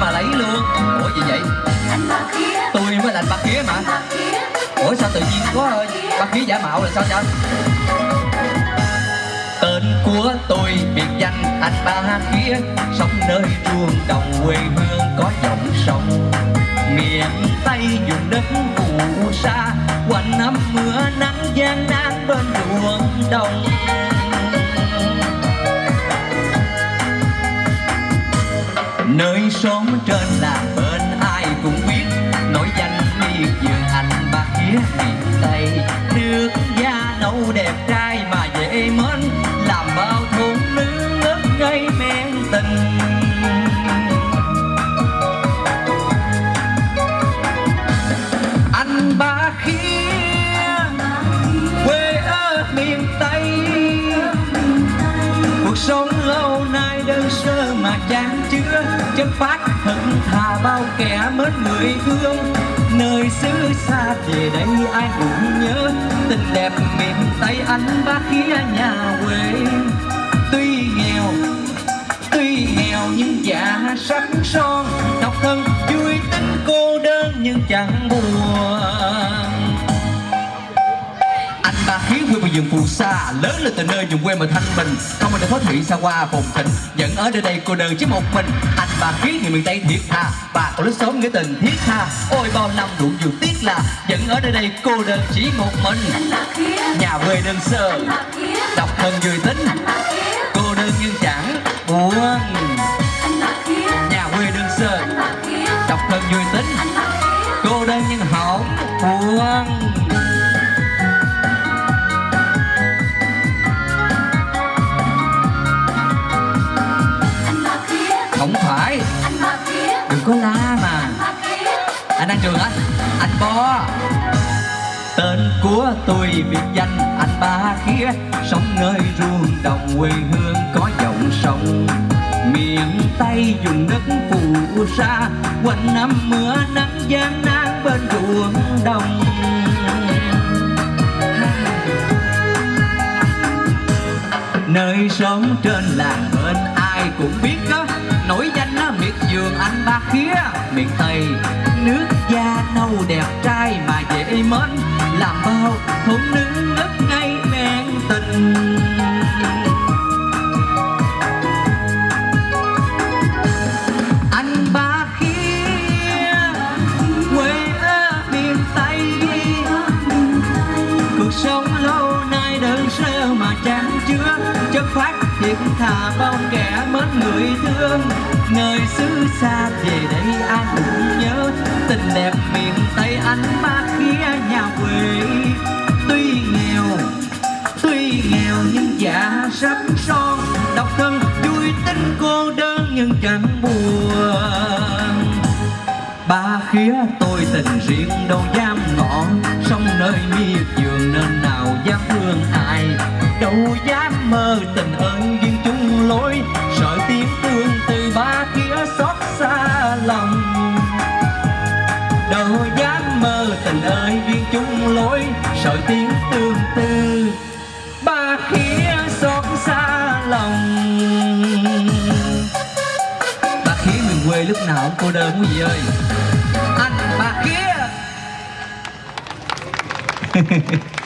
mà lấy luôn ủa gì vậy? Tôi mới là ba khía mà. Ủa sao tự nhiên có ba khía giả mạo là sao vậy? Tên của tôi biệt danh anh ba khía. Sống nơi ruộng đồng quê hương có dòng sông. Miền tây vùng đất phù sa. Quanh năm mưa nắng gian nan bên ruộng đồng nơi sống trên là bên ai cũng biết. Nổi danh miệt vườn anh ba khía miền tây. Nước da nâu đẹp trai mà dễ mến. Làm bao thôn nữ ngất ngây men tình. Anh ba khía đơn sơ mà chan chứa, chất phát hận thà bao kẻ mến người thương. Nơi xứ xa về đây ai cũng nhớ, tình đẹp miền tây anh ba khía nhà quê. Tuy nghèo tuy nghèo nhưng dạ sắc son, độc thân vui tính cô đơn nhưng chẳng buồn. Vườn phù sa lớn lên từ nơi vùng quê mà thanh bình. Không ai để thoát thị xa qua phồn thịnh. Vẫn ở nơi đây cô đơn chứ một mình. Anh ba khiến người miền tây thiệt thà bà còn lúc sống nghĩa tình thiết tha. Ôi bao năm đủ nhiều tiếc là vẫn ở nơi đây cô đơn chỉ một mình. Nhà quê đơn sơ. Độc thân vui tính. Cô đơn nhưng chẳng buồn. Nhà quê đơn sơ. Độc thân vui tính. Cô đơn nhưng không buồn trường á anh bo. Tên của tôi biệt danh anh ba khía. Sống nơi ruộng đồng quê hương có dòng sông. Miền tây dùng đất phù sa. Quanh năm mưa nắng gian nan bên ruộng đồng. Nơi sống trên làng bên ai cũng biết đó. Nổi danh á miệt vườn anh ba khía. Miền tây đẹp trai mà dễ mến, làm bao thôn nữ đất ngay men tình. Anh ba khía quê ở miền tây, cuộc sống lâu nay đơn sơ mà chẳng chứa, chất phát thiệt thà bao kẻ mến người thương. Nơi xứ xa về đây anh cũng nhớ, tình đẹp mình anh ba khía nhà quê. Tuy nghèo tuy nghèo nhưng dạ sắp son. Độc thân, vui tính cô đơn nhưng chẳng buồn. Ba khía tôi tình riêng đâu dám ngỏ. Sông nơi miệt vườn nên nào dám thương ai. Đâu dám mơ tình ơn duyên chung lối. Sợ tiếng thương từ ba khía xót xa lòng. Chung lối sợ tiếng tương tư. Ba khía xót xa lòng. Ba khía miền quê lúc nào cũng cô đơn quý vị ơi. Anh ba khía.